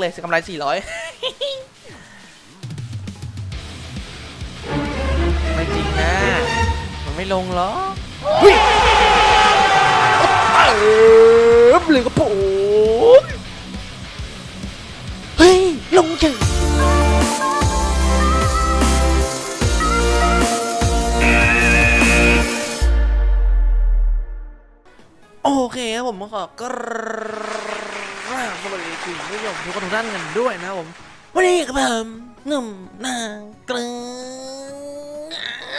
เลยกำไรสี่ร้อยไม่จริงนะ มันไม่ลงหรอเฮ้ยเออเลยก็ผมเฮ้ย ลงเฉยโอเคครับผมขอกรา บสวัสดีคุณผู้ชมทุกคนทุกท่านกันด้วยนะผมวันนี้กับผมหนุ่มนางเกลื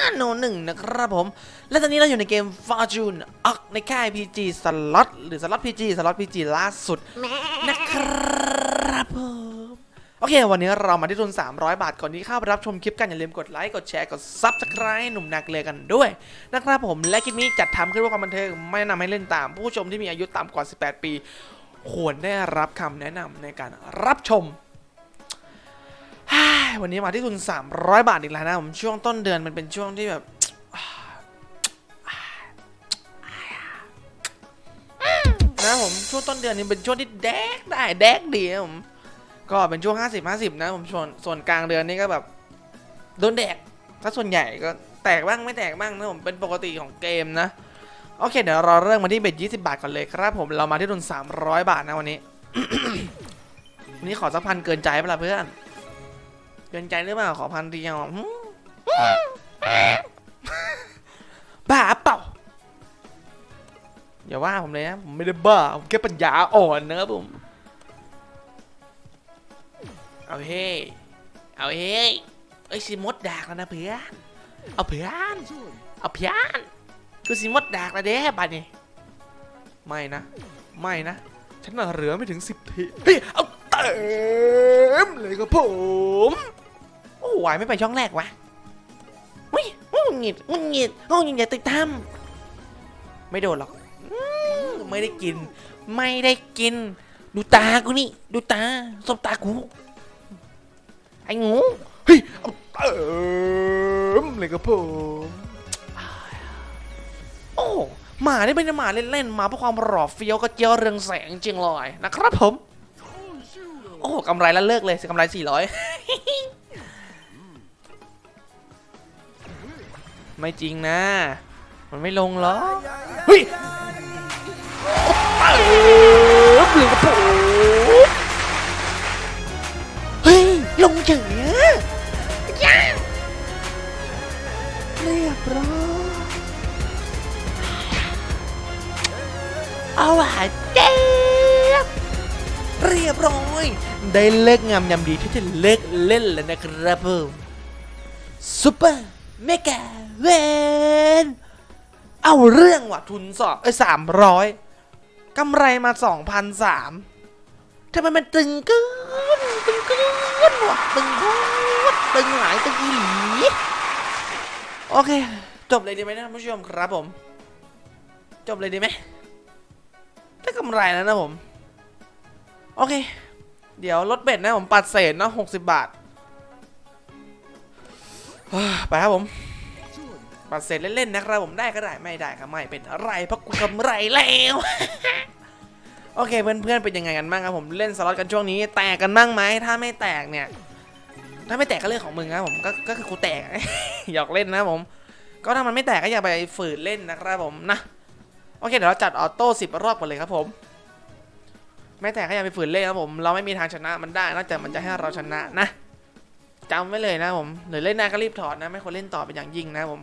อโนหนึ่งนะครับผม และตอนนี้เราอยู่ในเกม Fortune ออกในค่าย PG สล็อตหรือสล็อต PG สล็อต PG ล่าสุดนะครับผมโอเค วันนี้เรามาที่ทุน 300 บาท ก่อนที่เข้าไปรับชมคลิปกันอย่าลืมกดไลค์ กดแชร์ กด Subscribe หนุ่มนักเลยกันด้วย นะครับผม และคลิปนี้จัดทำขึ้นเพื่อความบันเทิง ไม่แนะนำให้เล่นตาม ผู้ชมที่มีอายุต่ำกว่า 18 ปี ควรได้รับคำแนะนำในการรับชม วันนี้มาที่ทุน 300 บาทอีกแล้วนะผมช่วงต้นเดือนมันเป็นช่วงที่แบบนะผมช่วงต้นเดือนนี้เป็นช่วงที่แดกได้แดกดีนะผมก็เป็นช่วง 50 50 นะผมส่วนส่วนกลางเดือนนี่ก็แบบโดนแดกถ้าส่วนใหญ่ก็แตกบ้างไม่แตกบ้างนะผมเป็นปกติของเกมนะ โอเค เดี๋ยวเราเริ่มมาที่เบ็ด20 บาทก่อนเลยครับผมเรามาที่ทุน300 บาทนะวันนี้ วันนี้ขอสักพันเกินใจเปล่าเพื่อน เกินใจหรือเปล่าขอพันเดียวบ้าเปล่าอย่าว่าผมเลยนะผมไม่ได้บ้าผมแค่ปัญญาอ่อนนะครับผมเอาเฮ้เอาเฮ้ยเอ้สิมดดากแล้วนะเพื่อนเอาเพื่อนเอาเพื่อน คือสิมดดากแล้วเด้บัดนี้ไม่นะ ไม่นะ ฉันน่ะเหลือไม่ถึงสิบทีเฮ้ยเอาเต็มเลยครับผม โอ้ไหวไม่ไปช่องแรกวะอุ้ยงุนงิดงุนงิดงุนงิดอย่าติดทำไม่โดนหรอกไม่ได้กิน ไม่ได้กิน ดูตากูนี่ ดูตาสบตากู ไอ้งู เฮ้ย เอาเติมเลยครับผม หมาได้เป็นหมาเล่นๆมาเพื่อความหล่อเฟี้ยวก็เจียวเรืองแสงจริงเลยนะครับผม โอ้กำไรแล้วเลิกเลยกำไรสี่ร้อยไม่จริงนะ มันไม่ลงหรอเฮ้ยเออหรือกับผมเฮ้ย ลงเฉยอะย่าเรียบร้อย เอาหวาเจ็บเรียบร้อย ได้เลิกงามยำดีที่จะเลิกเล่นแล้วนะครับผมซุปเปอร์เมกาเวนเอาเรื่องว่ะทุนสองเอ้ยสามร้อยกำไรมาสองพันสามทำไมมันตึงเกินตึงเกินว่ะตึงโคตรตึงหลายตึงอีหลีโอเค จบเลยดีไหมนะท่านผู้ชมครับผม จบเลยดีไหม ได้กำไรแล้วนะผม โอเค เดี๋ยวลดเบ็ดนะผมปัดเศษเนาะหกสิบบาท ไปครับผม ปัดเสร็จเล่นๆนะครับผมได้ก็ได้ไม่ได้ก็ไม่เป็นอะไรเพราะกูกำไรแล้วโอเคเพื่อนๆเป็นยังไงกันบ้างครับผมเล่นสล็อตกันช่วงนี้ แตกกันบ้างไหมถ้าไม่แตกเนี่ย ถ้าไม่แตกก็เรื่องของมึงครับผมก็ก็คือกูแตกหยอกเล่นนะผม ก็ถ้ามันไม่แตกก็อย่าไปฝืนเล่นนะครับผมนะ โอเคเดี๋ยวเราจัดออโต้สิบรอบกันเลยครับผมไม่แตกก็อย่าไปฝืนเล่นครับผม เราไม่มีทางชนะมันได้นอกจากมันจะให้เราชนะนะจำไว้เลยนะผมหรือเล่นหน้าก็รีบถอดนะ ไม่ควรเล่นต่อเป็นอย่างยิ่งนะผม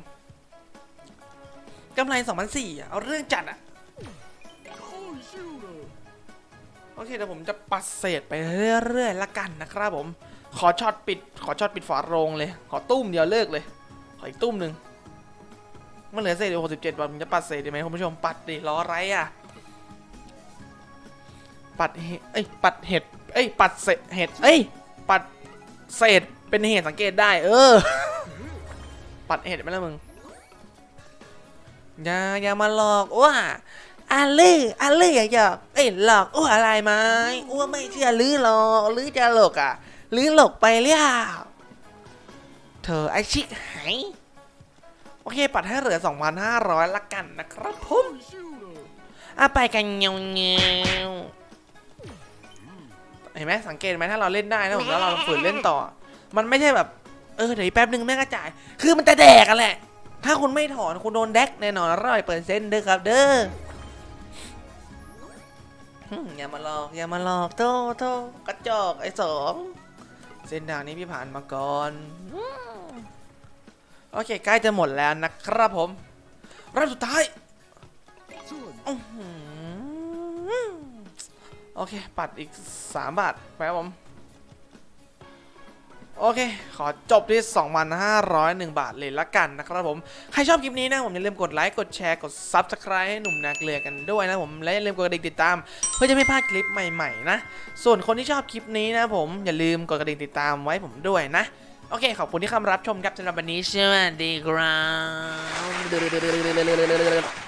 กำไร2 0 0อ่เอาเรื่องจัดอะโอเคเดี๋ยวผมจะปัดเศษไปเรื่อยๆละกันนะครับผม ขอช็อตปิด ขอช็อตปิดฝาโรงเลย ขอตุ้มเดียวเลิกเลย ขออีกตุ้มหนึ่ง มันเหลือเศษอยู่67บาทผมจะปัดเศษได้ไหมคุณผู้ชมปัดดิรออะไรอะ ปัดเห็ดเอ้ยปัดเห็ดเอ้ยปัดเศษเห็ดเอ้ยปัดเศษเป็นเหตุสังเกตได้ เออ ปัดเห็ดไปแล้วมึงอย่าอย่ามาหลอกว่าอาลืออาลืออย่าหยอกเอ้ยหลอกอ้วอะไรไหมอ้วไม่เชื่อลือหรอกลือจะหลอกอะลือหลอกไปแล้วเธอไอชิกหาย โอเค ปัดให้เหลือ 2,500 ละกันนะครับผมอะไปกันเงี้ยวเงี้ยวเห็นไหมสังเกตไหมถ้าเราเล่นได้นะผมแล้วเราฝืนเล่นต่อ มันไม่ใช่แบบ เออเดี๋ยวอีกแป๊บนึงแม่งกระจาย คือมันจะแดกกันแหละ ถ้าคุณไม่ถอนคุณโดนแดกแน่นอนร้อยเปอร์เซ็นต์เด้อครับ เด้อหึอย่ามาหลอกอย่ามาหลอกโตโตกระจอกไอ้สองเส้นทางนี้พี่ผ่านมาก่อนอืม โอเค ใกล้จะหมดแล้วนะครับผมรอบสุดท้ายโอเค ปัดอีก 3 บาทไปครับผม โอเค ขอจบที่ 2,501 บาทเลยละกันนะครับผม ใครชอบคลิปนี้นะผมอย่าลืมกดไลค์ กดแชร์ กด Subscribe ให้หนุ่มนาเกลือกันด้วยนะผม และอย่าลืมกดกระดิ่งติดตาม เพื่อจะไม่พลาดคลิปใหม่ ๆ นะ ส่วนคนที่ชอบคลิปนี้นะผมอย่าลืมกดกระดิ่งติดตามไว้ผมด้วยนะ โอเค ขอบคุณที่เข้ามารับชมครับสำหรับวันนี้สวัสดีครับ